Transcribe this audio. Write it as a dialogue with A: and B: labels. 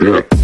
A: Yeah.